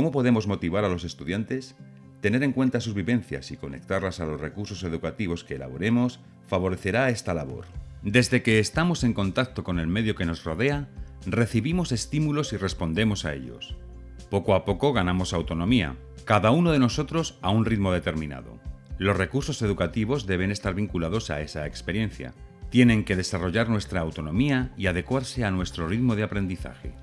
¿Cómo podemos motivar a los estudiantes? Tener en cuenta sus vivencias y conectarlas a los recursos educativos que elaboremos favorecerá esta labor. Desde que estamos en contacto con el medio que nos rodea, recibimos estímulos y respondemos a ellos. Poco a poco ganamos autonomía, cada uno de nosotros a un ritmo determinado. Los recursos educativos deben estar vinculados a esa experiencia. Tienen que desarrollar nuestra autonomía y adecuarse a nuestro ritmo de aprendizaje.